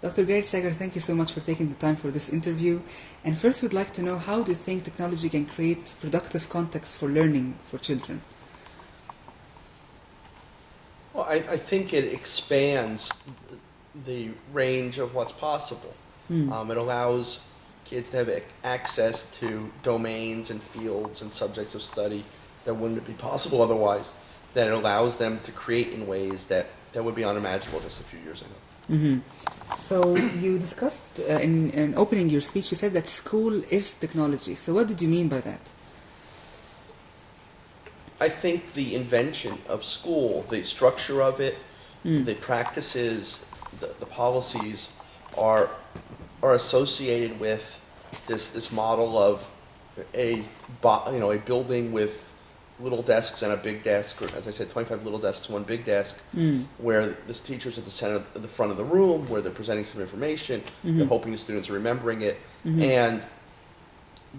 Dr. Gary Stager, thank you so much for taking the time for this interview. And first, we'd like to know how do you think technology can create productive context for learning for children? Well, I, I think it expands the range of what's possible. Mm. Um, it allows kids to have access to domains and fields and subjects of study that wouldn't be possible otherwise. That it allows them to create in ways that, that would be unimaginable just a few years ago. Hmm So you discussed uh, in, in opening your speech, you said that school is technology. So what did you mean by that? I think the invention of school, the structure of it, Mm. the practices, the, the policies are are associated with this this model of a you know a building with little desks and a big desk, or as I said, 25 little desks, one big desk, Mm. where the teacher's at the center, of the front of the room, where they're presenting some information, they're Mhm. hoping the students are remembering it, Mhm. and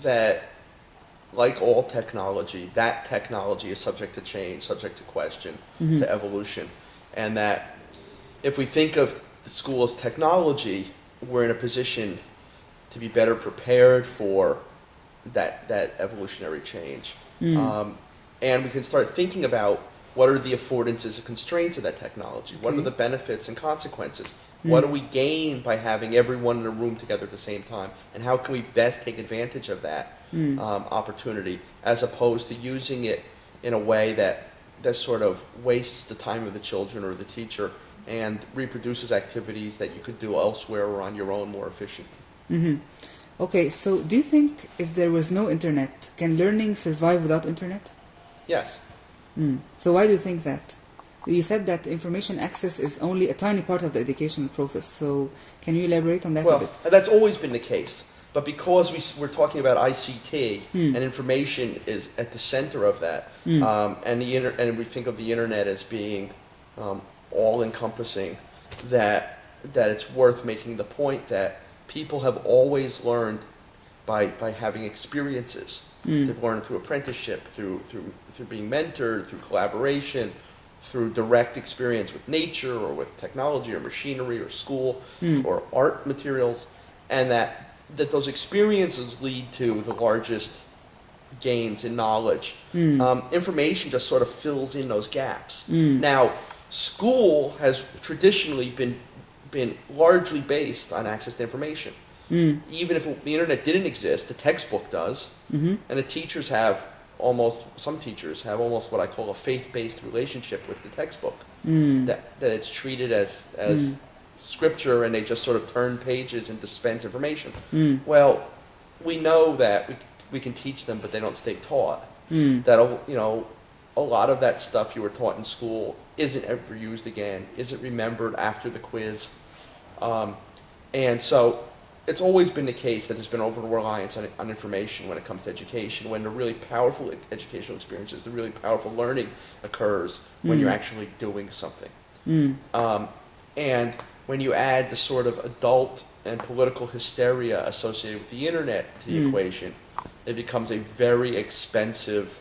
that, like all technology, that technology is subject to change, subject to question, Mhm. to evolution, and that if we think of the school as technology, we're in a position to be better prepared for that that evolutionary change. Mm. Um, and we can start thinking about what are the affordances and constraints of that technology? What are the benefits and consequences? What do we gain by having everyone in a room together at the same time? And how can we best take advantage of that Mm. um, opportunity as opposed to using it in a way that, that sort of wastes the time of the children or the teacher and reproduces activities that you could do elsewhere or on your own more efficiently? hmm Okay, so do you think if there was no internet, can learning survive without internet? Yes. Mm. So why do you think that? You said that information access is only a tiny part of the education process. So can you elaborate on that a Well, bit? that's always been the case. But because we, we're talking about ICT Hmm. and information is at the center of that, Hmm. um, and the inter- and we think of the internet as being um, all encompassing, that that it's worth making the point that people have always learned by by having experiences. Mm. They've learned through apprenticeship, through through through being mentored, through collaboration, through direct experience with nature or with technology or machinery or school Mm. or art materials, and that that those experiences lead to the largest gains in knowledge. Mm. Um, information just sort of fills in those gaps. Mm. Now, school has traditionally been been largely based on access to information. Mm. Even if the internet didn't exist, the textbook does, Mm-hmm. and the teachers have almost some teachers have almost what I call a faith-based relationship with the textbook. Mm. That that it's treated as as Mm. scripture, and they just sort of turn pages and dispense information. Mm. Well, we know that we, we can teach them, but they don't stay taught. Mm. That you know, a lot of that stuff you were taught in school isn't ever used again, isn't remembered after the quiz, um, and so it's always been the case that there's been over reliance on, on information when it comes to education. When the really powerful educational experiences, the really powerful learning occurs when you're Mm. actually doing something. Mm. Um, and when you add the sort of adult and political hysteria associated with the internet to the Mm. equation, it becomes a very expensive,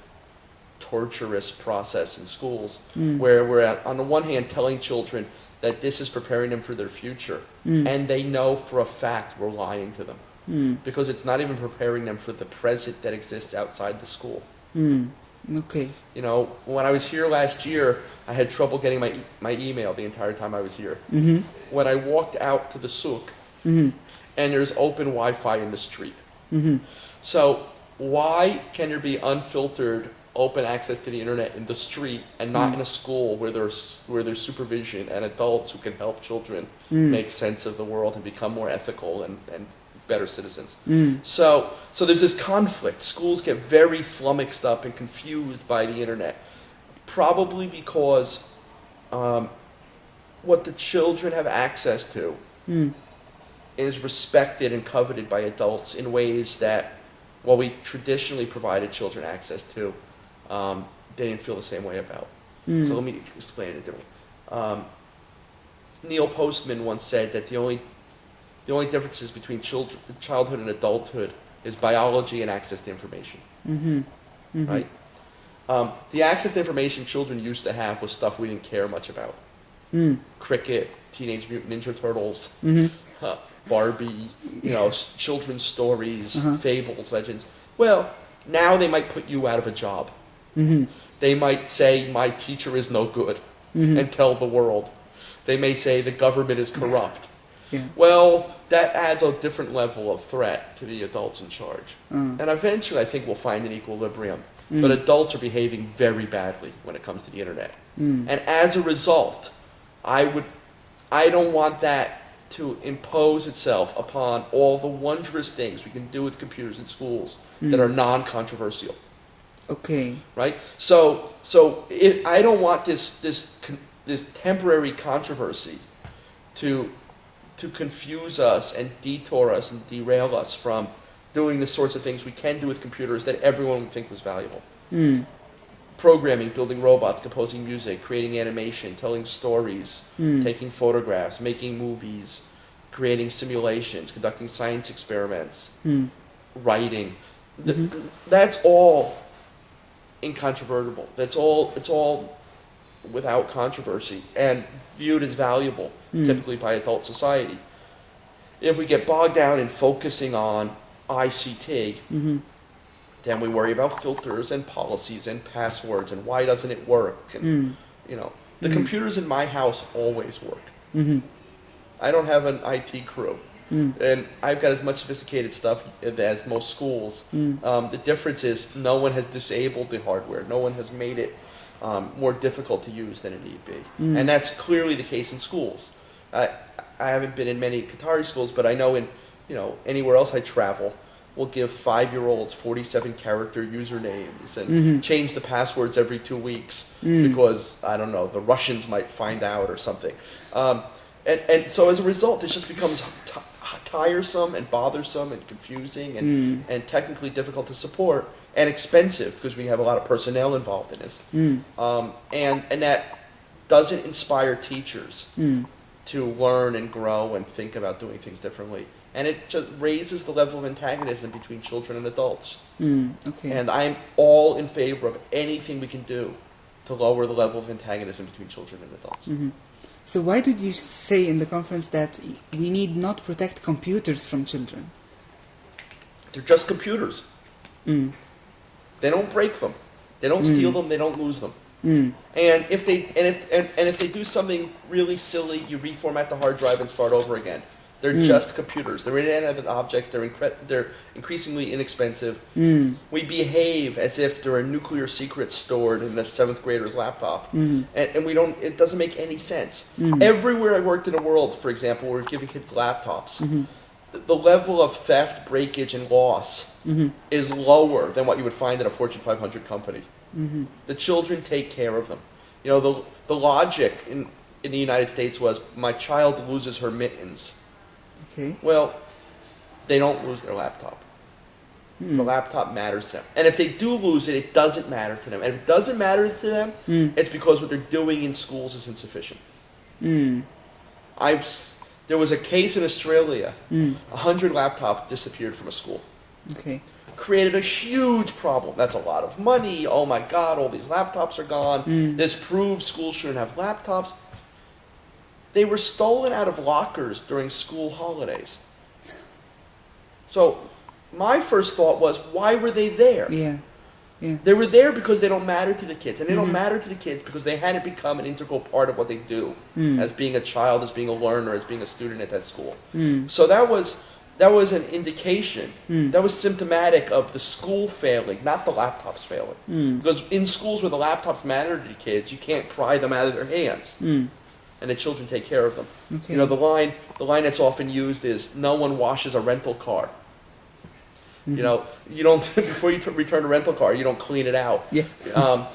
torturous process in schools Mm. where we're, at, on the one hand, telling children that this is preparing them for their future, Mm. and they know for a fact we're lying to them Mm. because it's not even preparing them for the present that exists outside the school. Mm. Okay. You know, when I was here last year, I had trouble getting my e- my email the entire time I was here. Mm-hmm. When I walked out to the souk, Mm-hmm. and there's open Wi-Fi in the street. Mm-hmm. So why can there be unfiltered open access to the internet in the street and not Mm. in a school where there's where there's supervision and adults who can help children Mm. make sense of the world and become more ethical and, and better citizens? Mm. So, so there's this conflict. Schools get very flummoxed up and confused by the internet, probably because um, what the children have access to Mm. is respected and coveted by adults in ways that, what we traditionally provided children access to, um, they didn't feel the same way about. Mm. So let me explain it differently. Um, Neil Postman once said that the only the only differences between children, childhood and adulthood is biology and access to information. Mm-hmm. Mm-hmm. Right? Um, the access to information children used to have was stuff we didn't care much about. Mm. Cricket, Teenage Mutant Ninja Turtles, Mm-hmm. uh, Barbie, you know, children's stories, Uh-huh. fables, legends. Well, now they might put you out of a job. Mm-hmm. They might say, my teacher is no good, Mm-hmm. and tell the world. They may say the government is corrupt. Yeah. Well, that adds a different level of threat to the adults in charge. Uh, And eventually, I think we'll find an equilibrium. Mm. But adults are behaving very badly when it comes to the internet. mm. And as a result, I would, I don't want that to impose itself upon all the wondrous things we can do with computers in schools that Mm. are non-controversial Okay. right? So, so if, I don't want this this this temporary controversy to to confuse us and detour us and derail us from doing the sorts of things we can do with computers that everyone would think was valuable. Mm. Programming, building robots, composing music, creating animation, telling stories, Mm. taking photographs, making movies, creating simulations, conducting science experiments, Mm. writing. Mhm. That's all incontrovertible. That's all. It's all without controversy and viewed as valuable, Mm. typically by adult society. If we get bogged down in focusing on ICT, Mm-hmm. then we worry about filters and policies and passwords and why doesn't it work? And Mm. you know, the Mm. computers in my house always work. Mm-hmm. I don't have an IT crew. Mm. And I've got as much sophisticated stuff as most schools. Mm. Um, the difference is no one has disabled the hardware. No one has made it um, more difficult to use than it need be. Mm. And that's clearly the case in schools. I, I haven't been in many Qatari schools, but I know in you know anywhere else I travel, we'll give five-year-olds 47 character usernames and Mhm. change the passwords every two weeks Mm. because I don't know the Russians might find out or something. Um, and and so as a result, this just becomes t- tiresome and bothersome and confusing and Mm. and technically difficult to support and expensive because we have a lot of personnel involved in this. Mm. Um, and and that doesn't inspire teachers Mm. to learn and grow and think about doing things differently. And it just raises the level of antagonism between children and adults. Mm. Okay. And I'm all in favor of anything we can do to lower the level of antagonism between children and adults. hmm So why did you say in the conference that we need not protect computers from children? They're just computers. Mm. They don't break them. They don't Mm. steal them. They don't lose them. Mm. And if they and if and, and if they do something really silly, you reformat the hard drive and start over again. They're Mm. just computers. They're inanimate objects. They're incre- they're increasingly inexpensive. Mm. We behave as if there are nuclear secrets stored in a seventh grader's laptop, Mm. and, and we don't. It doesn't make any sense. Mm. Everywhere I worked in the world, for example, we're giving kids laptops. Mhm. The, the level of theft, breakage, and loss Mhm. is lower than what you would find in a Fortune 500 company. Mhm. The children take care of them. You know, the, the logic in, in the United States was my child loses her mittens. Okay. Well, they don't lose their laptop. The Mm. laptop matters to them. And if they do lose it, it doesn't matter to them. And if it doesn't matter to them, Mm. it's because what they're doing in schools is insufficient. Mm. I've, there was a case in Australia, Mm. a hundred laptops disappeared from a school. Okay. created a huge problem. That's a lot of money. Oh my God, all these laptops are gone. Mm. This proves schools shouldn't have laptops. They were stolen out of lockers during school holidays. So my first thought was, why were they there? Yeah. Yeah. They were there because they don't matter to the kids. And they Mhm. don't matter to the kids because they hadn't become an integral part of what they do Mm. as being a child, as being a learner, as being a student at that school. Mm. So that was that was an indication. Mm. That was symptomatic of the school failing, not the laptops failing. Mm. Because in schools where the laptops matter to the kids, you can't pry them out of their hands, Mm. And the children take care of them. Okay. You know, the line the line that's often used is, "No one washes a rental car." Mhm. You know, you don't before you t- return a rental car, you don't clean it out. Yeah. Um,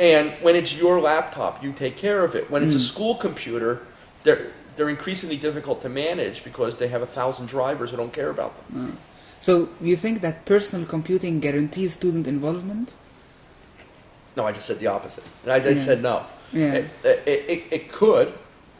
and when it's your laptop, you take care of it. When it's a Mm. school computer, they're they're increasingly difficult to manage because they have a thousand drivers who don't care about them. Uh, so you think that personal computing guarantees student involvement? No, I just said the opposite. And I Yeah. said no. Yeah. It, it, it, it could,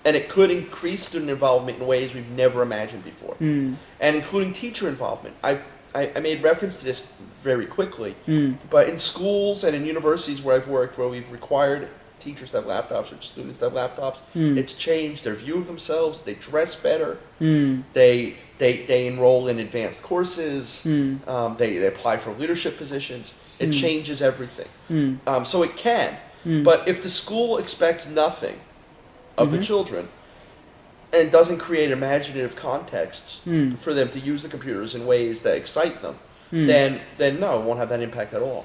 and it could increase student involvement in ways we've never imagined before, Mm. and including teacher involvement. I, I, I made reference to this very quickly, Mm. but in schools and in universities where I've worked, where we've required teachers have laptops or students have laptops. Hmm. It's changed their view of themselves. They dress better. Mm. They they they enroll in advanced courses. Mm. Um, they they apply for leadership positions. It Hmm. changes everything. Mm. Um, so it can. Mm. But if the school expects nothing of the Mhm. children and doesn't create imaginative contexts Mm. for them to use the computers in ways that excite them, Mm. then then no, it won't have that impact at all.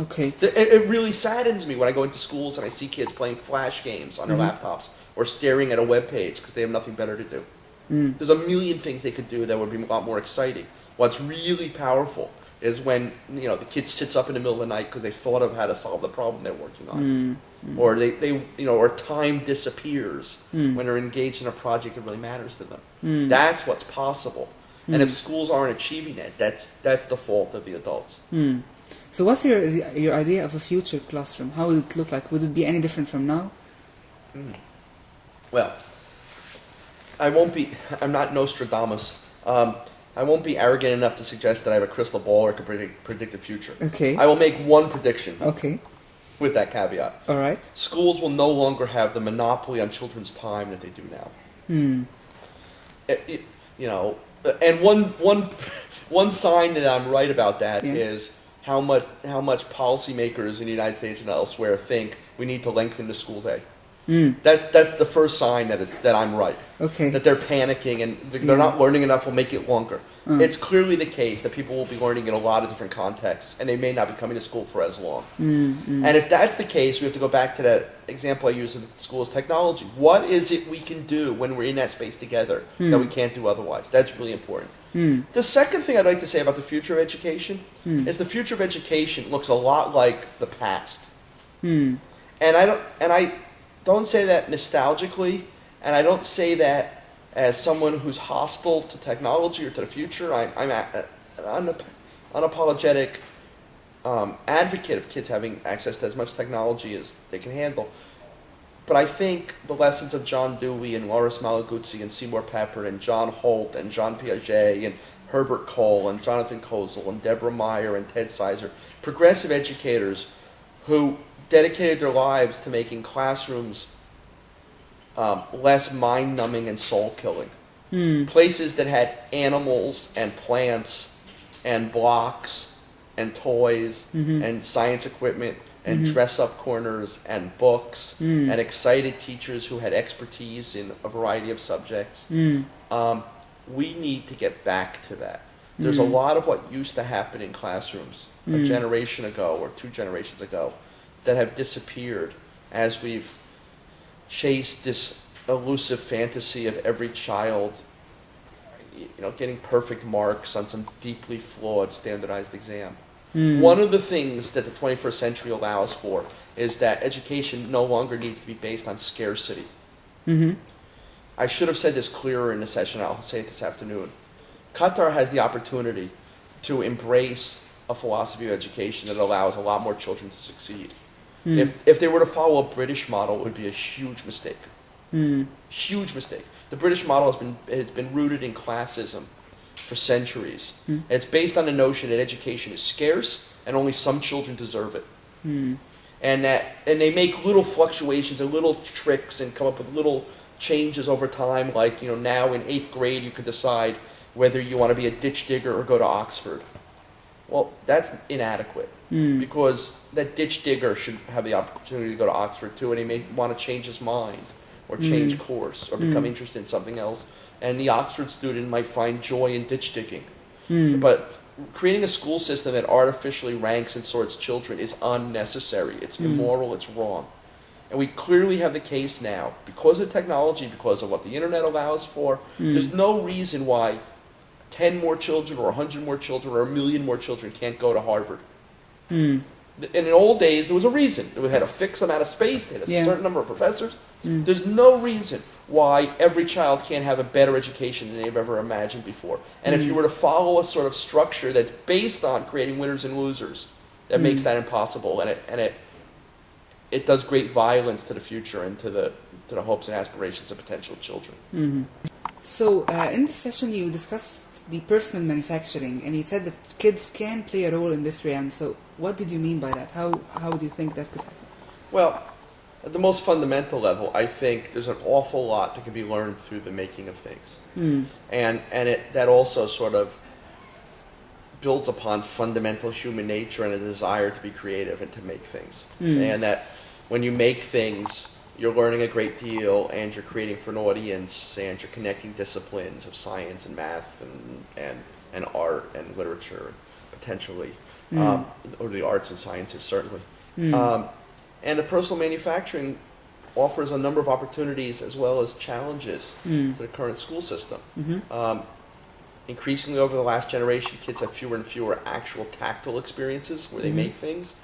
Okay. It, it really saddens me when I go into schools and I see kids playing flash games on their Mhm. laptops or staring at a web page because they have nothing better to do. Mm. There's a million things they could do that would be a lot more exciting. What's really powerful is when you know the kid sits up in the middle of the night because they thought of how to solve the problem they're working on, Mm. or they, they you know or time disappears Mm. when they're engaged in a project that really matters to them. Mm. That's what's possible. And Mm. if schools aren't achieving it, that's that's the fault of the adults. Mm. So what's your your idea of a future classroom? How would it look like? Would it be any different from now? Well, I won't be. I'm not Nostradamus. Um, I won't be arrogant enough to suggest that I have a crystal ball or can predict, predict the future. Okay. I will make one prediction Okay. with that caveat. All right. Schools will no longer have the monopoly on children's time that they do now. Hmm. It- it- you know, and one one one sign that I'm right about that is Yeah. how much how much policymakers in the United States and elsewhere think we need to lengthen the school day. Hmm. That's that's the first sign that it's that I'm right. Okay. That they're panicking and they're Yeah. not learning enough. We'll make it longer. Mm. It's clearly the case that people will be learning in a lot of different contexts, and they may not be coming to school for as long. Hmm. Hmm. And if that's the case, we have to go back to that example I used of school's technology. What is it we can do when we're in that space together that we can't do otherwise? That's really important. Hmm. The second thing I'd like to say about the future of education is the future of education looks a lot like the past. And I don't and I don't say that nostalgically, and I don't say that as someone who's hostile to technology or to the future. I, I'm a, an unap- unapologetic um, advocate of kids having access to as much technology as they can handle. But I think the lessons of John Dewey and Loris Malaguzzi and Seymour Papert and John Holt and Jean Piaget and Herbert Kohl and Jonathan Kozol and Deborah Meier and Ted Sizer, progressive educators who dedicated their lives to making classrooms um, less mind numbing and soul killing. Hmm. Places that had animals and plants and blocks and toys Mhm. and science equipment and Mhm. dress up corners and books Mm. and excited teachers who had expertise in a variety of subjects. Hmm. Um, we need to get back to that. There's a Mm. lot of what used to happen in classrooms a Mm. generation ago or two generations ago that have disappeared as we've chased this elusive fantasy of every child you know getting perfect marks on some deeply flawed standardized exam. Hmm. One of the things that the 21st century allows for is that education no longer needs to be based on scarcity. Hmm. I should have said this clearer in the session. I'll say it this afternoon. Qatar has the opportunity to embrace a philosophy of education that allows a lot more children to succeed. Hmm. If, if they were to follow a British model, it would be a huge mistake. Hmm. Huge mistake. The British model has been, has been rooted in classism for centuries. Hmm. It's based on the notion that education is scarce and only some children deserve it Hmm. and that and they make little fluctuations and little tricks and come up with little changes over time like you know now in eighth grade you can decide whether you want to be a ditch digger or go to oxford well that's inadequate Hmm. because that ditch digger should have the opportunity to go to oxford too and he may want to change his mind or change Mm. course or become Mm. interested in something else and the oxford student might find joy in ditch digging Hmm. but creating a school system that artificially ranks and sorts children is unnecessary. It's Mm. immoral. It's wrong. And we clearly have the case now because of technology, because of what the internet allows for. Mm. There's no reason why 10 more children or 100 more children or a million more children can't go to Harvard. Hmm. In the old days, there was a reason. They had a fixed amount of space, they had a Yeah. certain number of professors. Mm. There's no reason why every child can't have a better education than they've ever imagined before. And if you Mm. were to follow a sort of structure that's based on creating winners and losers, that Mm. makes that impossible, and it and it it does great violence to the future and to the to the hopes and aspirations of potential children. Mhm. So, uh, in this session, you discussed the personal manufacturing, and you said that kids can play a role in this realm. So, what did you mean by that? How how do you think that could happen? Well, At the most fundamental level, I think there's an awful lot that can be learned through the making of things, Mm. and and it that also sort of builds upon fundamental human nature and a desire to be creative and to make things, Mm. and that when you make things, you're learning a great deal, and you're creating for an audience, and you're connecting disciplines of science and math and and and art and literature, potentially, Mm. um, or the arts and sciences certainly. Mm. Um, and the personal manufacturing offers a number of opportunities as well as challenges Mm. to the current school system. Mhm. Um, increasingly over the last generation, kids have fewer and fewer actual tactile experiences where they Mhm. make things.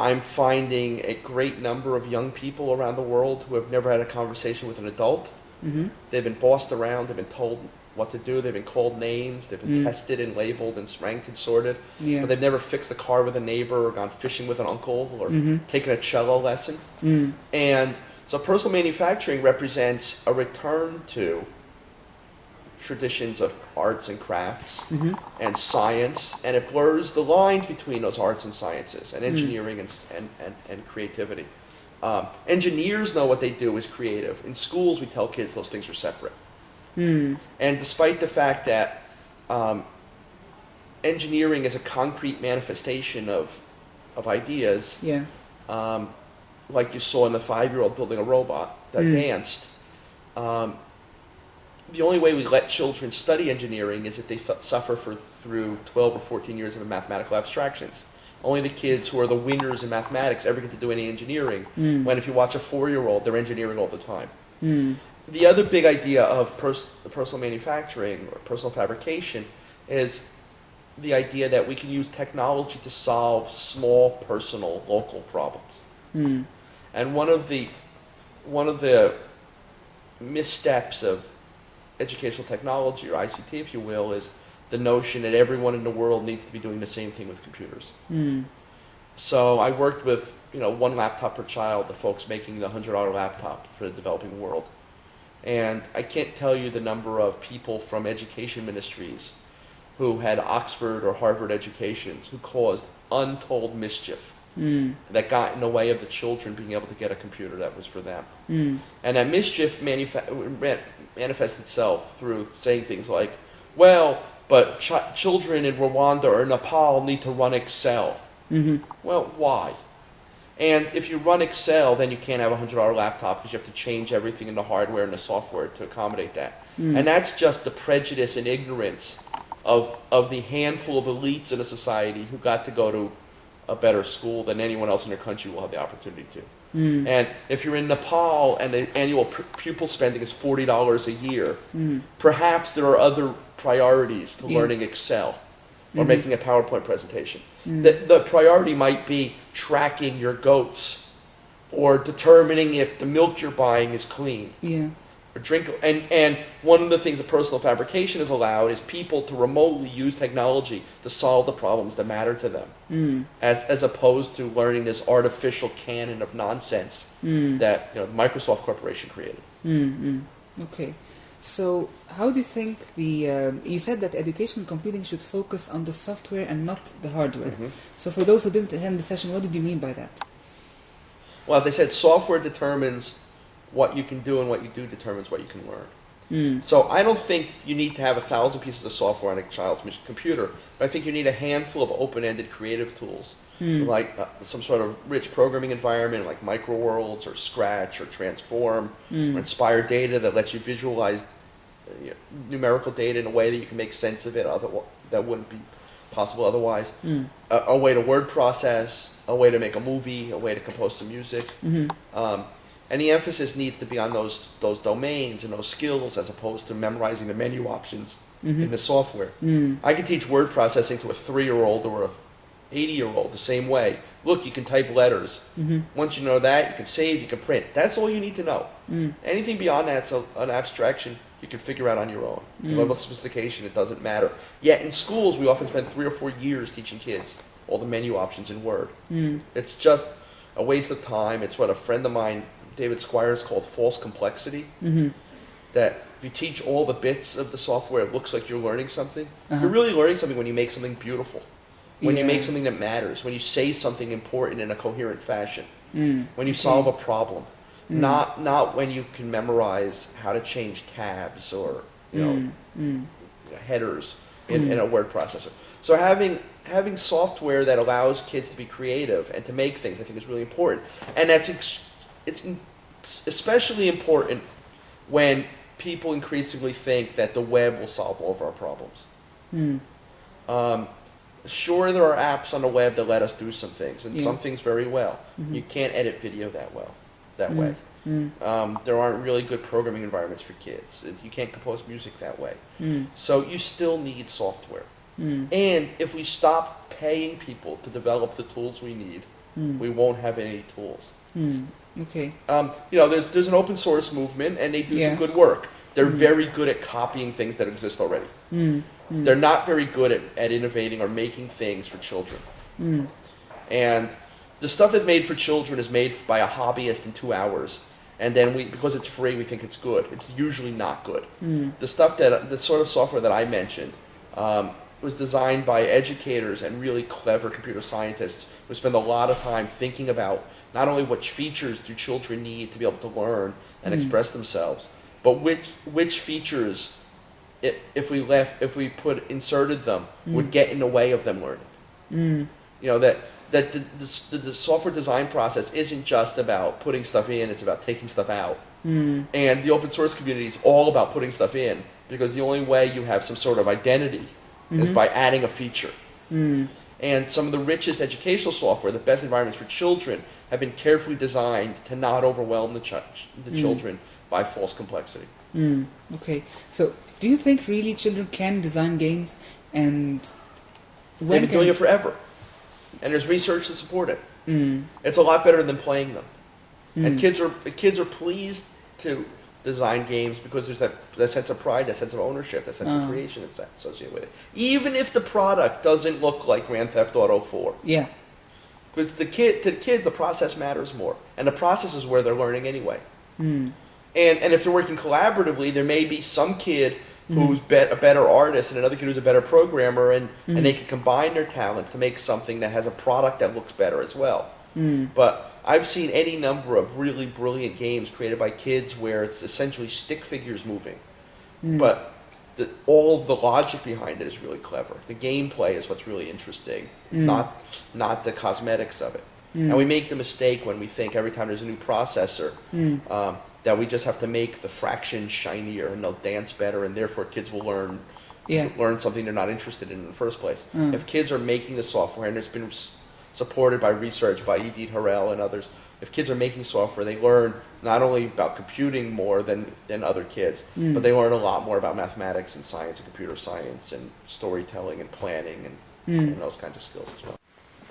I'm finding a great number of young people around the world who have never had a conversation with an adult. Mhm. They've been bossed around, they've been told what to do, they've been called names, they've been Mm. tested and labeled and ranked and sorted. Yeah. But they've never fixed a car with a neighbor or gone fishing with an uncle or Mhm. taken a cello lesson. Mm. And so personal manufacturing represents a return to traditions of arts and crafts Mhm. and science, and it blurs the lines between those arts and sciences and Mm. engineering and, and, and, and creativity. Um, engineers know what they do is creative. In schools, we tell kids those things are separate. Mm. And despite the fact that um, engineering is a concrete manifestation of, of ideas, Yeah. um, like you saw in the five-year-old building a robot that Mm. danced. The only way we let children study engineering is if they f- suffer for through 12 or 14 years of mathematical abstractions. Only the kids who are the winners in mathematics ever get to do any engineering. Mm. When if you watch a four-year-old, they're engineering all the time. Mm. The other big idea of pers- personal manufacturing or personal fabrication is the idea that we can use technology to solve small, personal, local problems. Mm. And one of the one of the missteps of educational technology or ICT, if you will, is the notion that everyone in the world needs to be doing the same thing with computers. Mm. So I worked with you know one laptop per child, the folks making the hundred dollar laptop for the developing world, and I can't tell you the number of people from education ministries who had Oxford or Harvard educations who caused untold mischief Mm. that got in the way of the children being able to get a computer that was for them. Mm. And that mischief manufa- manifests itself through saying things like, well, but ch- children in Rwanda or Nepal need to run Excel. Mhm. Well, why? And if you run Excel, then you can't have a $100 laptop because you have to change everything in the hardware and the software to accommodate that. Mm. And that's just the prejudice and ignorance of, of the handful of elites in a society who got to go to a better school than anyone else in their country will have the opportunity to. Mm. And if you're in Nepal and the annual pu- pupil spending is forty dollars a year, Mm. perhaps there are other priorities to Yeah. learning Excel or Mhm. making a PowerPoint presentation. Mm. The, the priority might be tracking your goats or determining if the milk you're buying is clean Yeah. Or drink. And, and one of the things that personal fabrication has allowed is people to remotely use technology to solve the problems that matter to them, Mm. as, as opposed to learning this artificial canon of nonsense Mm. that you know, the Microsoft Corporation created. Mm. Okay. So, how do you think the um, you said that education computing should focus on the software and not the hardware? Mhm. So, for those who didn't attend the session, what did you mean by that? Well, as I said, software determines what you can do, and what you do determines what you can learn. Mm. So I don't think you need to have a thousand pieces of software on a child's computer, but I think you need a handful of open-ended creative tools, Mm. like uh, some sort of rich programming environment, like MicroWorlds or Scratch or Transform Mm. or Inspire Data that lets you visualize uh, you know, numerical data in a way that you can make sense of it. Other that wouldn't be possible otherwise. Mm. A, a way to word process, a way to make a movie, a way to compose some music. Mhm. Um, and the emphasis needs to be on those those domains and those skills as opposed to memorizing the menu options in Mhm. the software. Mm. I can teach word processing to a three-year-old or a 80-year-old the same way. Look, you can type letters. Mhm. Once you know that, you can save, you can print. That's all you need to know. Mm. Anything beyond that's a, an abstraction you can figure out on your own. Mm. Level of sophistication, it doesn't matter. Yet in schools, we often spend three or four years teaching kids all the menu options in Word. Mm. It's just a waste of time. It's what a friend of mine, David Squires, called false complexity. Mhm. That if you teach all the bits of the software, it looks like you're learning something. Uh-huh. You're really learning something when you make something beautiful, when you make something that matters, when you say something important in a coherent fashion. Mm. when you Okay. solve a problem, Mm. not not when you can memorize how to change tabs or you know Mm. Mm. headers in, Mm. in a word processor. So having having software that allows kids to be creative and to make things, I think, is really important. And that's ex- it's especially important when people increasingly think that the web will solve all of our problems. Mm. Um, sure, there are apps on the web that let us do some things, and Yeah. some things very well. Mhm. You can't edit video that well, that Mm. way. Mm. Um, there aren't really good programming environments for kids. You can't compose music that way. Mm. So you still need software. Mm. And if we stop paying people to develop the tools we need, Mm. we won't have any tools. Mm. Okay. Um, you know, there's there's an open source movement, and they do Yeah. some good work. They're Mhm. very good at copying things that exist already. Mm. Mm. They're not very good at, at innovating or making things for children. Mm. And the stuff that's made for children is made by a hobbyist in two hours. And then we, because it's free, we think it's good. It's usually not good. Mm. The stuff that, the sort of software that I mentioned, um, was designed by educators and really clever computer scientists who spend a lot of time thinking about not only which features do children need to be able to learn and Mm. express themselves, but which which features, if, if we left, if we put inserted them, would Mm. get in the way of them learning Mm. you know that that the, the, the software design process isn't just about putting stuff in it's about taking stuff out Mm. and the open source community is all about putting stuff in because the only way you have some sort of identity is Mhm. by adding a feature Mm. and some of the richest educational software the best environments for children have been carefully designed to not overwhelm the, ch- the Mm. children by false complexity Mm. Okay. So, do you think really children can design games, and they've when been can? doing it forever and there's research to support it Mm. it's a lot better than playing them And Mm. kids are kids are pleased to design games because there's that, that sense of pride, that sense of ownership, that sense Uh. of creation that's associated with it. Even if the product doesn't look like Grand Theft Auto 4. Yeah. Because the kid to the kids the process matters more. And the process is where they're learning anyway. Mm. And and if they're working collaboratively, there may be some kid Mhm. who's bet, a better artist and another kid who's a better programmer and, Mhm. and they can combine their talents to make something that has a product that looks better as well. Mm. But I've seen any number of really brilliant games created by kids where it's essentially stick figures moving. Mm. But the, all the logic behind it is really clever. The gameplay is what's really interesting, Mm. not not the cosmetics of it. Mm. And we make the mistake when we think every time there's a new processor Mm. um, that we just have to make the fraction shinier and they'll dance better, and therefore kids will learn Yeah. learn something they're not interested in in the first place. Mm. If kids are making the software, and it's been supported by research by Idit Harel and others, if kids are making software, they learn not only about computing more than, than other kids, Mm. but they learn a lot more about mathematics and science and computer science and storytelling and planning and, Mm. and those kinds of skills as well.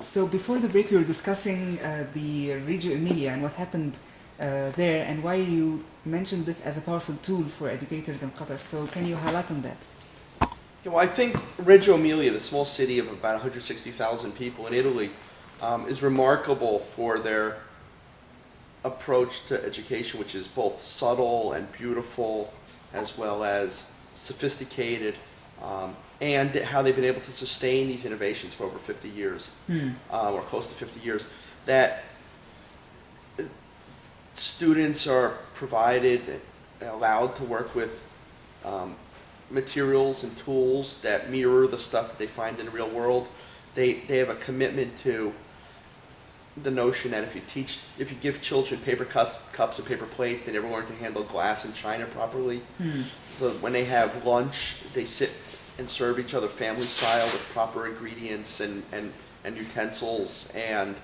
So before the break, we were discussing uh, the Reggio Emilia and what happened uh, there, and why you mentioned this as a powerful tool for educators in Qatar. So can you highlight on that? Yeah, well, I think Reggio Emilia, the small city of about 160,000 people in Italy, um, is remarkable for their approach to education, which is both subtle and beautiful, as well as sophisticated, um, and how they've been able to sustain these innovations for over 50 years, Hmm. um, or close to 50 years. That uh, students are provided, allowed to work with um, materials and tools that mirror the stuff that they find in the real world. They, they have a commitment to the notion that if you teach, if you give children paper cups, cups and paper plates, they never learn to handle glass and china properly. Hmm. So when they have lunch, they sit and serve each other family style with proper ingredients and, and, and utensils and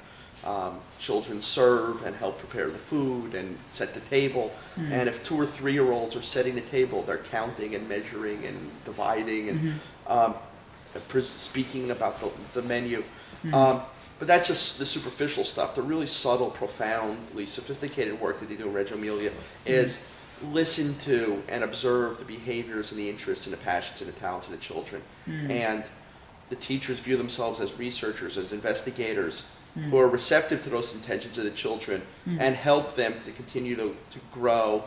um, children serve and help prepare the food and set the table. Mhm. And if two or three year olds are setting the table, they're counting and measuring and dividing and Mhm. um, speaking about the, the menu. Mhm. Um, but that's just the superficial stuff. The really subtle, profoundly sophisticated work that they do in Reggio Emilia is listen to and observe the behaviors and the interests and the passions and the talents of the children. Mm. And the teachers view themselves as researchers, as investigators, Mm. who are receptive to those intentions of the children Mm. and help them to continue to, to grow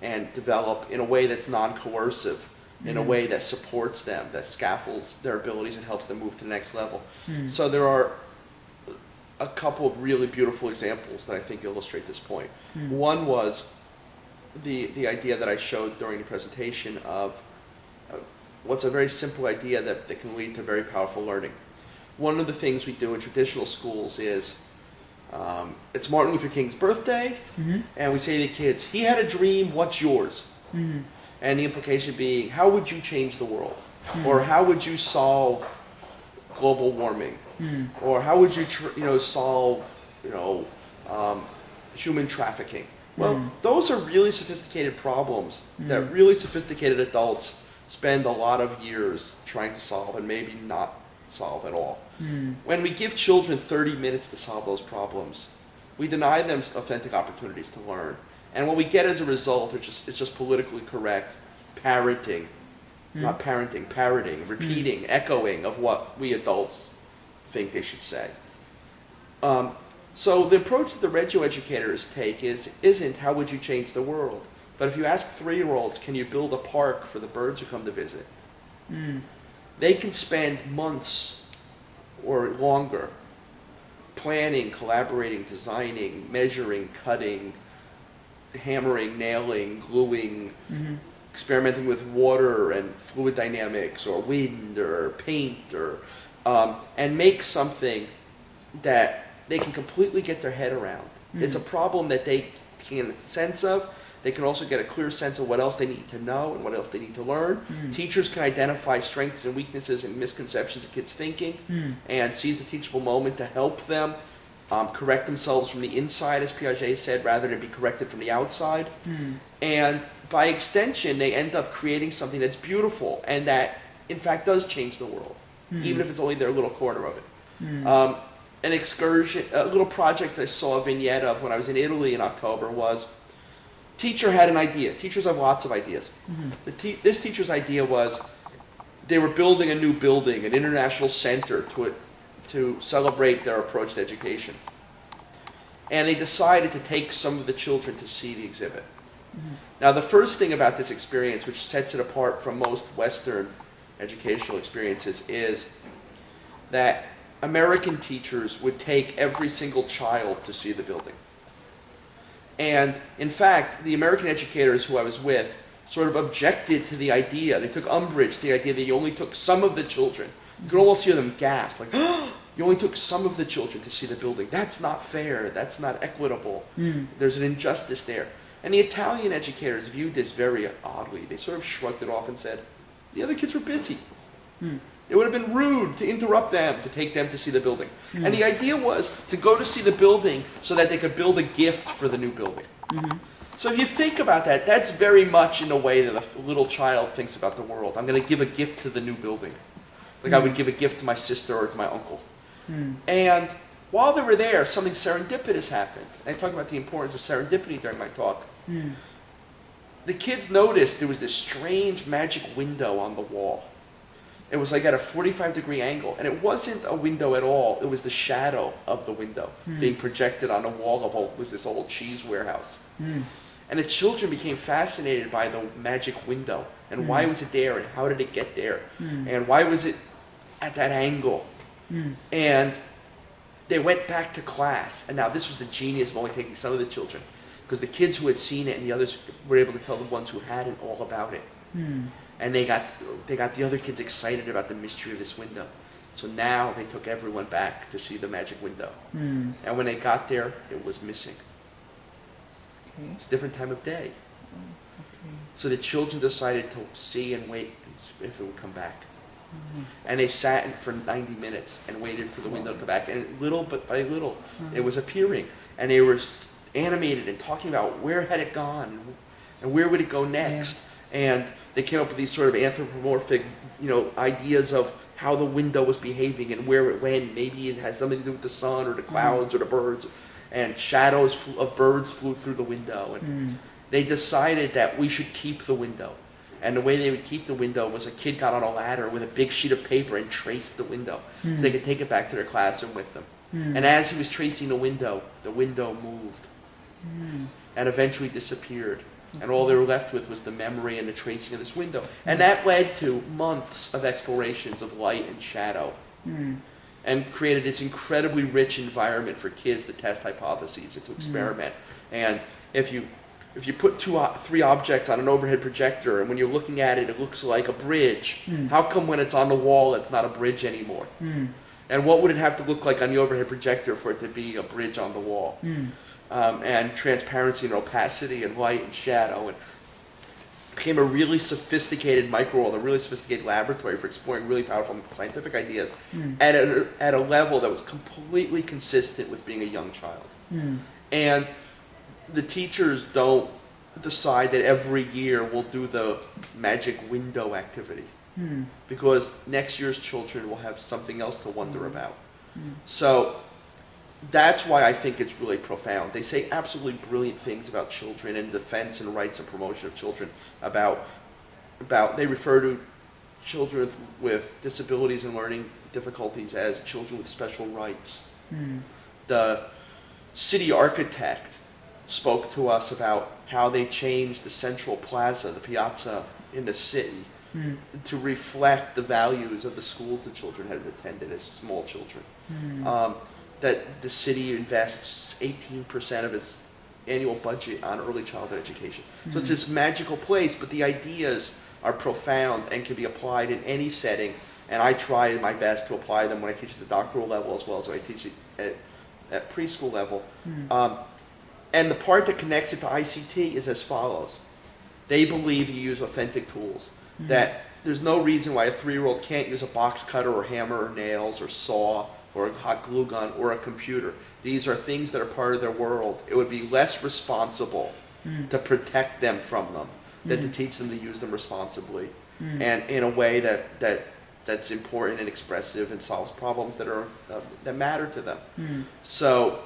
and develop in a way that's non-coercive, in a Mm. way that supports them, that scaffolds their abilities and helps them move to the next level. Mm. So there are a couple of really beautiful examples that I think illustrate this point. Hmm. One was the the idea that I showed during the presentation of uh, what's a very simple idea that, that can lead to very powerful learning. One of the things we do in traditional schools is um, it's Martin Luther King's birthday, Mhm. and we say to the kids, "He had a dream. What's yours?" Mhm. And the implication being, how would you change the world? Or how would you solve global warming? Hmm. Or how would you, tr- you know, solve, you know, um, human trafficking? Well, Mm. those are really sophisticated problems that Mm. really sophisticated adults spend a lot of years trying to solve and maybe not solve at all. Hmm. When we give children 30 minutes to solve those problems, we deny them authentic opportunities to learn. And what we get as a result is just, it's just politically correct parroting, Hmm. not parenting, parroting, repeating, echoing of what we adults think they should say. Um, so the approach that the Reggio educators take is, isn't how would you change the world? But if you ask three-year-olds, can you build a park for the birds who come to visit? Hmm. they can spend months or longer planning, collaborating, designing, measuring, cutting, hammering, nailing, gluing, Mhm. Experimenting with water and fluid dynamics or wind or paint or um, and make something that they can completely get their head around. It's a problem that they can sense of. They can also get a clear sense of what else they need to know and what else they need to learn. Mm. Teachers can identify strengths and weaknesses and misconceptions of kids' thinking Hmm. and seize the teachable moment to help them um, correct themselves from the inside, as Piaget said, rather than be corrected from the outside. Hmm. And by extension, they end up creating something that's beautiful and that, in fact, does change the world, Hmm. even if it's only their little corner of it. Hmm. Um, an excursion, a little project I saw a vignette of when I was in Italy in October was teacher had an idea. Teachers have lots of ideas. Mhm. The te- this teacher's idea was they were building a new building, an international center to to celebrate their approach to education. And they decided to take some of the children to see the exhibit. Mm-hmm. Now, the first thing about this experience, which sets it apart from most Western educational experiences, is that American teachers would take every single child to see the building. And in fact, the American educators who I was with sort of objected to the idea. They took umbrage to the idea that you only took some of the children. You could almost hear them gasp, like, you only took some of the children to see the building. That's not fair. That's not equitable. Hmm. There's an injustice there. And the Italian educators viewed this very oddly. They sort of shrugged it off and said, the other kids were busy. Hmm. It would have been rude to interrupt them to take them to see the building. Hmm. And the idea was to go to see the building so that they could build a gift for the new building. Mhm. So if you think about that, that's very much in the way that a little child thinks about the world. I'm going to give a gift to the new building. Like I would give a gift to my sister or to my uncle. Hmm. And while they were there, something serendipitous happened. And I talk about the importance of serendipity during my talk. Hmm. The kids noticed there was this strange magic window on the wall. It was like at a 45 degree angle, and it wasn't a window at all. It was the shadow of the window Hmm. being projected on the wall of what was this old cheese warehouse. Hmm. And the children became fascinated by the magic window and why Hmm. was it there and how did it get there Hmm. and why was it at that angle. Hmm. And they went back to class. And now this was the genius of only taking some of the children. Because the kids who had seen it and the others were able to tell the ones who hadn't all about it. Hmm. And they got, they got the other kids excited about the mystery of this window. So now they took everyone back to see the magic window. Hmm. And when they got there, it was missing. Okay. It's a different time of day. Okay. So the children decided to see and wait if it would come back. Mhm. And they sat in for 90 minutes and waited for the window to come back. And little but by little, it Mhm. was appearing. And they were animated and talking about where had it gone and where would it go next. And they came up with these sort of anthropomorphic, you know, ideas of how the window was behaving and where it went. Maybe it has something to do with the sun or the clouds or the birds. And shadows of birds flew through the window. And Hmm. they decided that we should keep the window. And the way they would keep the window was a kid got on a ladder with a big sheet of paper and traced the window so they could take it back to their classroom with them. Hmm. And as he was tracing the window, the window moved Hmm. and eventually disappeared. And all they were left with was the memory and the tracing of this window. And that led to months of explorations of light and shadow. Hmm. and created this incredibly rich environment for kids to test hypotheses and to experiment. And if you if you put two, three objects on an overhead projector and when you're looking at it it looks like a bridge, Mm. how come when it's on the wall it's not a bridge anymore? Mm. And what would it have to look like on the overhead projector for it to be a bridge on the wall? Mm. um, and transparency and opacity and light and shadow and became a really sophisticated micro world, a really sophisticated laboratory for exploring really powerful scientific ideas Mm. at a, at a level that was completely consistent with being a young child. Mm. And the teachers don't decide that every year we'll do the magic window activity Mm. because next year's children will have something else to wonder Mm. about. Mm. So that's why I think it's really profound. They say absolutely brilliant things about children and defense and rights and promotion of children. About about they refer to children with, with disabilities and learning difficulties as children with special rights. Mm. The city architect spoke to us about how they changed the central plaza, the piazza in the city, Mm. to reflect the values of the schools the children had attended as small children Mm. um, that the city invests 18% of its annual budget on early childhood education. So it's Mhm. this magical place, but the ideas are profound and can be applied in any setting. And I try my best to apply them when I teach at the doctoral level as well as when I teach at, at preschool level. Mm. Um, and the part that connects it to ICT is as follows. They believe you use authentic tools. Mm. That there's no reason why a three-year-old can't use a box cutter or hammer or nails or saw or a hot glue gun or a computer. These are things that are part of their world. It would be less responsible Mm. to protect them from them than Mm. to teach them to use them responsibly Mm. and in a way that, that that's important and expressive and solves problems that are uh, that matter to them. Mm. So,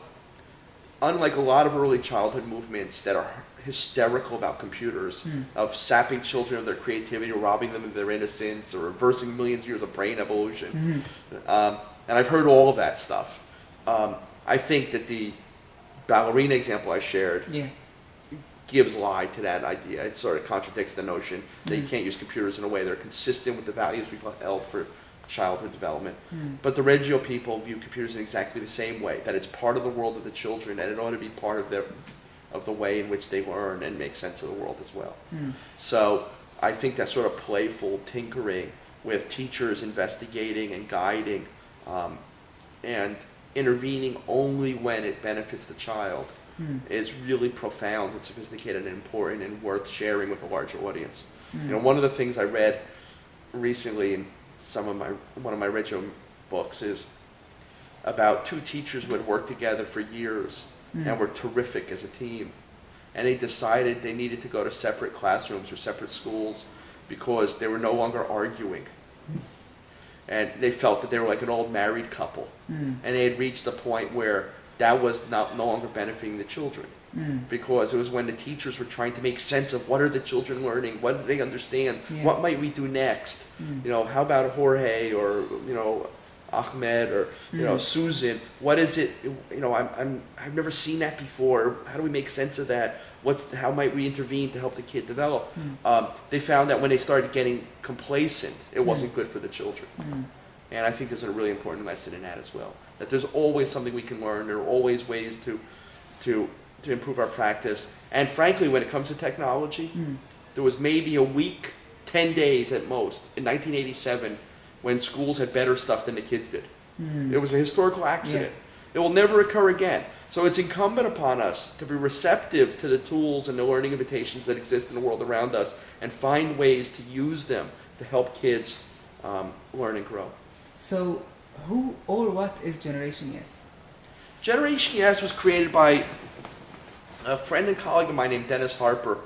unlike a lot of early childhood movements that are hysterical about computers, Mm. of sapping children of their creativity, robbing them of their innocence, or reversing millions of years of brain evolution, Mm. um, and I've heard all of that stuff. Um, I think that the ballerina example I shared Yeah. gives lie to that idea. It sort of contradicts the notion that you Mm. can't use computers in a way that are consistent with the values we've held for childhood development. Mm. But the Reggio people view computers in exactly the same way, that it's part of the world of the children and it ought to be part of their of the way in which they learn and make sense of the world as well. Mm. So I think that sort of playful tinkering with teachers investigating and guiding um, and intervening only when it benefits the child Mm. is really profound and sophisticated and important and worth sharing with a larger audience. You know, one of the things I read recently in some of my one of my Reggio books is about two teachers who had worked together for years Mm. and were terrific as a team. And they decided they needed to go to separate classrooms or separate schools because they were no longer arguing. And they felt that they were like an old married couple. Mm. And they had reached a point where that was not, no longer benefiting the children Mm. because it was when the teachers were trying to make sense of what are the children learning, what do they understand, Yeah. what might we do next, Mm. you know, how about Jorge or you know Ahmed or you know Mm. Susan, what is it, you know, I'm, I'm I've never seen that before. How do we make sense of that? What's how might we intervene to help the kid develop? Mm. Um, they found that when they started getting complacent, it wasn't good for the children. And I think there's a really important lesson in that as well. That there's always something we can learn. There are always ways to, to, to improve our practice. And frankly, when it comes to technology, Mm. there was maybe a week, 10 days at most, in 1987, when schools had better stuff than the kids did. Mm. It was a historical accident. It will never occur again. So it's incumbent upon us to be receptive to the tools and the learning invitations that exist in the world around us and find ways to use them to help kids um, learn and grow. So, who or what is Generation Yes? Generation Yes was created by a friend and colleague of mine named Dennis Harper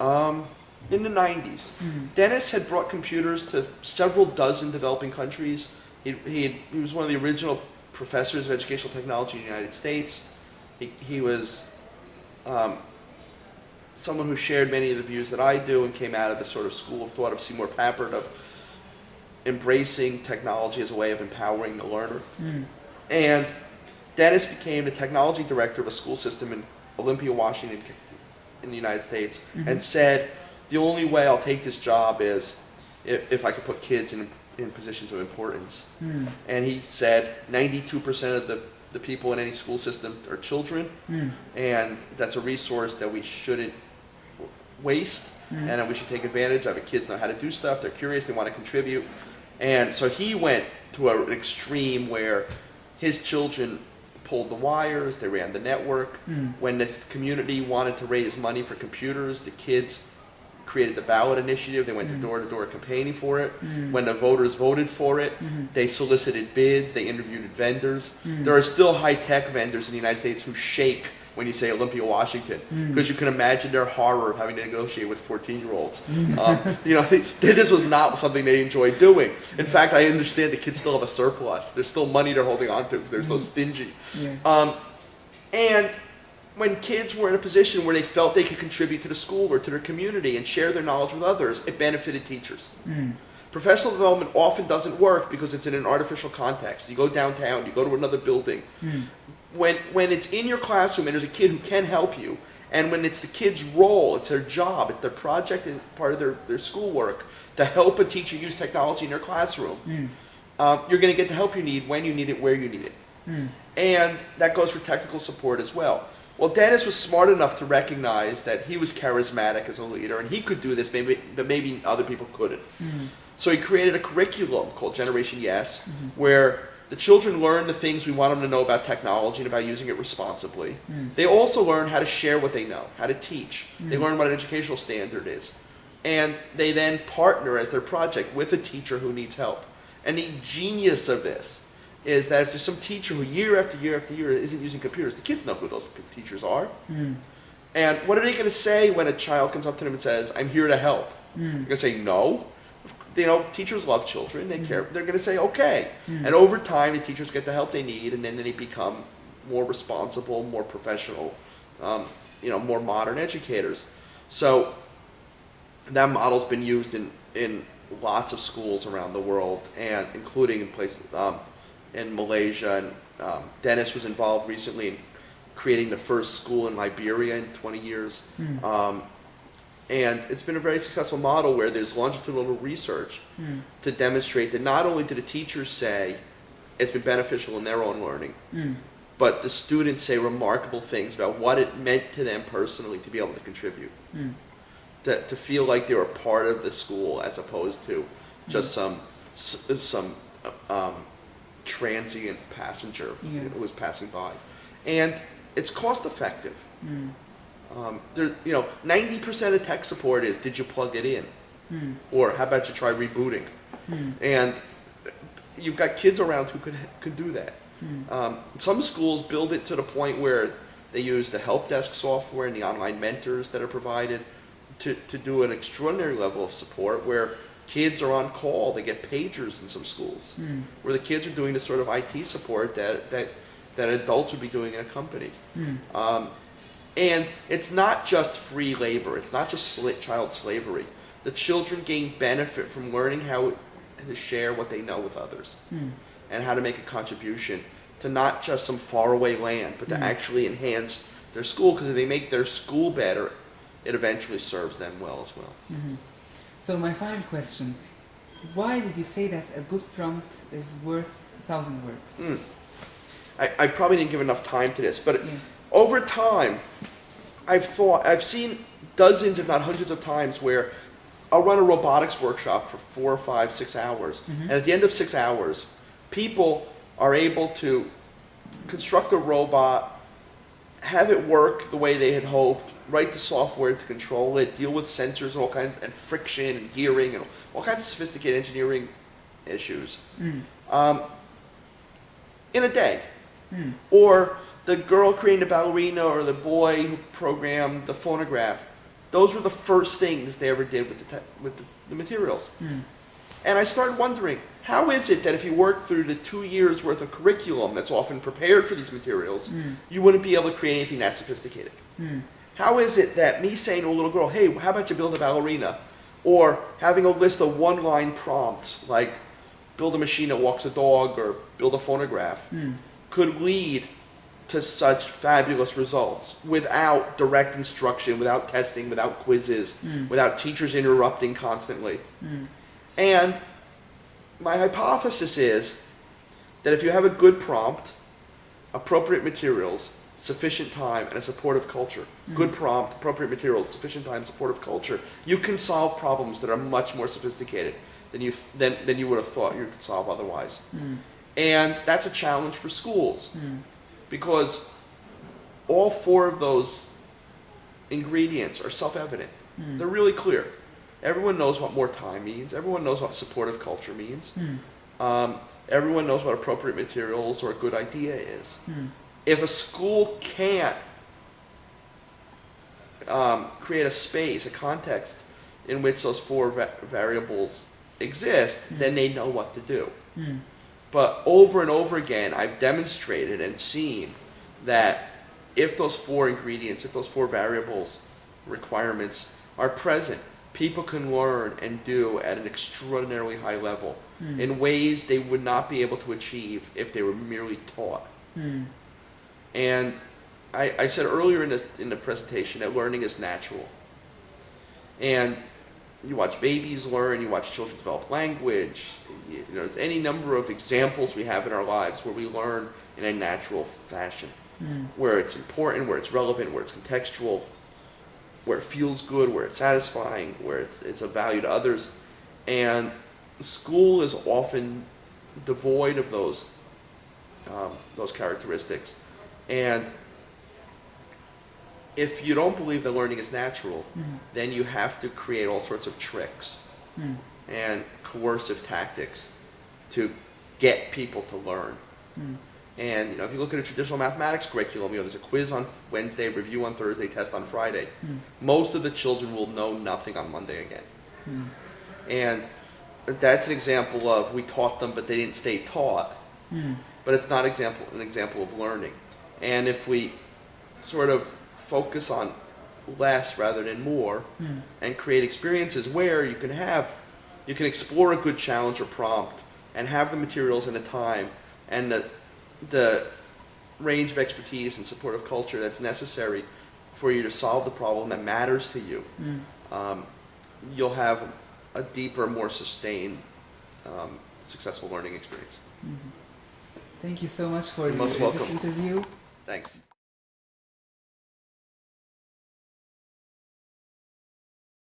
um, in the 90s. Mm. Dennis had brought computers to several dozen developing countries. He, he, had, he was one of the original professors of educational technology in the United States. He, he was um, someone who shared many of the views that I do and came out of the sort of school of thought of Seymour Papert of embracing technology as a way of empowering the learner. Mm. And Dennis became the technology director of a school system in Olympia, Washington, in the United States, Mhm. and said, the only way I'll take this job is if, if I can put kids in in positions of importance. Mm. And he said 92% of the, the people in any school system are children, Mm. and that's a resource that we shouldn't waste, Mm. and that we should take advantage of it. Kids know how to do stuff, they're curious, they want to contribute. And so he went to an extreme where his children pulled the wires, they ran the network. Mm. When this community wanted to raise money for computers, the kids created the ballot initiative. They went to Mm. door to door campaigning for it. Mm. When the voters voted for it, Mhm. they solicited bids, they interviewed vendors. Mm. There are still high tech vendors in the United States who shake when you say Olympia, Washington, Mm. because you can imagine their horror of having to negotiate with 14 year olds. Um, you know, this was not something they enjoyed doing. In fact, I understand the kids still have a surplus. There's still money they're holding on to because they're so stingy. Yeah. Um, and when kids were in a position where they felt they could contribute to the school or to their community and share their knowledge with others, it benefited teachers. Mm. Professional development often doesn't work because it's in an artificial context. You go downtown, you go to another building. Mm. When, when it's in your classroom and there's a kid who can help you, and when it's the kid's role, it's their job, it's their project and part of their, their schoolwork to help a teacher use technology in their classroom, Mm. um, you're going to get the help you need when you need it, where you need it. Mm. And that goes for technical support as well. Well, Dennis was smart enough to recognize that he was charismatic as a leader and he could do this, maybe, but maybe other people couldn't. Mm. So he created a curriculum called Generation Yes, Mhm. where the children learn the things we want them to know about technology and about using it responsibly. Mm. They also learn how to share what they know, how to teach. They Mm. learn what an educational standard is. And they then partner as their project with a teacher who needs help. And the genius of this is that if there's some teacher who year after year after year isn't using computers, the kids know who those teachers are. Mm. And what are they going to say when a child comes up to them and says, I'm here to help? They're Mm. going to say no. You know, teachers love children. They care. They're going to say okay. Mm. And over time, the teachers get the help they need, and then they become more responsible, more professional, um, you know, more modern educators. So that model's been used in, in lots of schools around the world, and including in places um, in Malaysia. And um, Dennis was involved recently in creating the first school in Liberia in 20 years. Mm. Um, and it's been a very successful model where there's longitudinal research Mm. to demonstrate that not only do the teachers say it's been beneficial in their own learning, Mm. but the students say remarkable things about what it meant to them personally to be able to contribute, Mm. to, to feel like they were part of the school as opposed to just some some um, transient passenger Yeah. who was passing by, and it's cost effective. Um, there, you know, ninety percent of tech support is did you plug it in, Mm. or how about you try rebooting? Mm. And you've got kids around who could could do that. Mm. Um, some schools build it to the point where they use the help desk software and the online mentors that are provided to, to do an extraordinary level of support where kids are on call. They get pagers in some schools Mm. where the kids are doing the sort of IT support that, that, that adults would be doing in a company. Mm. Um, and it's not just free labor. It's not just child slavery. The children gain benefit from learning how to share what they know with others Mm. and how to make a contribution to not just some faraway land, but to Mm. actually enhance their school. Because if they make their school better, it eventually serves them well as well. Mhm. So my final question: Why did you say that a good prompt is worth a thousand words? Mm. I, I probably didn't give enough time to this, but Yeah. over time, I've thought, I've seen dozens, if not hundreds of times where I'll run a robotics workshop for four, five, six hours. Mhm. And at the end of six hours, people are able to construct a robot, have it work the way they had hoped, write the software to control it, deal with sensors and all kinds, and friction and gearing and all kinds of sophisticated engineering issues Mm. um, in a day. Mm. Or the girl creating the ballerina or the boy who programmed the phonograph. Those were the first things they ever did with the, with the, the materials. Mm. And I started wondering, how is it that if you work through the two years worth of curriculum that's often prepared for these materials, Mm. you wouldn't be able to create anything that sophisticated? Mm. How is it that me saying to a little girl, hey, how about you build a ballerina? Or having a list of one line prompts like build a machine that walks a dog or build a phonograph Mm. could lead to such fabulous results without direct instruction, without testing, without quizzes, Mm. without teachers interrupting constantly. Mm. And my hypothesis is that if you have a good prompt, appropriate materials, sufficient time, and a supportive culture, good prompt, appropriate materials, sufficient time, supportive culture, you can solve problems that are much more sophisticated than you than, than you would have thought you could solve otherwise. And that's a challenge for schools because all four of those ingredients are self-evident. Hmm. They're really clear. Everyone knows what more time means. Everyone knows what supportive culture means. Hmm. Um, everyone knows what appropriate materials or a good idea is. Hmm. If a school can't um, create a space, a context in which those four va- variables exist, then they know what to do. But over and over again, I've demonstrated and seen that if those four ingredients, if those four variables, requirements are present, people can learn and do at an extraordinarily high level hmm. in ways they would not be able to achieve if they were merely taught. Hmm. And I, I said earlier in the, in the presentation that learning is natural. And you watch babies learn, you watch children develop language, you know, there's any number of examples we have in our lives where we learn in a natural fashion, where it's important, where it's relevant, where it's contextual, where it feels good, where it's satisfying, where it's, it's of value to others. And school is often devoid of those, um, those characteristics. And if you don't believe that learning is natural, mm-hmm. then you have to create all sorts of tricks mm-hmm. and coercive tactics to get people to learn. Mm-hmm. And you know, if you look at a traditional mathematics curriculum, you know, there's a quiz on Wednesday, review on Thursday, test on Friday. Most of the children will know nothing on Monday again. And that's an example of we taught them, but they didn't stay taught. But it's not example an example of learning. And if we sort of focus on less rather than more, and create experiences where you can have, you can explore a good challenge or prompt, and have the materials and the time and the the range of expertise and supportive culture that's necessary for you to solve the problem that matters to you, um, you'll have a deeper, more sustained, um, successful learning experience. Thank you so much for this interview. Thanks.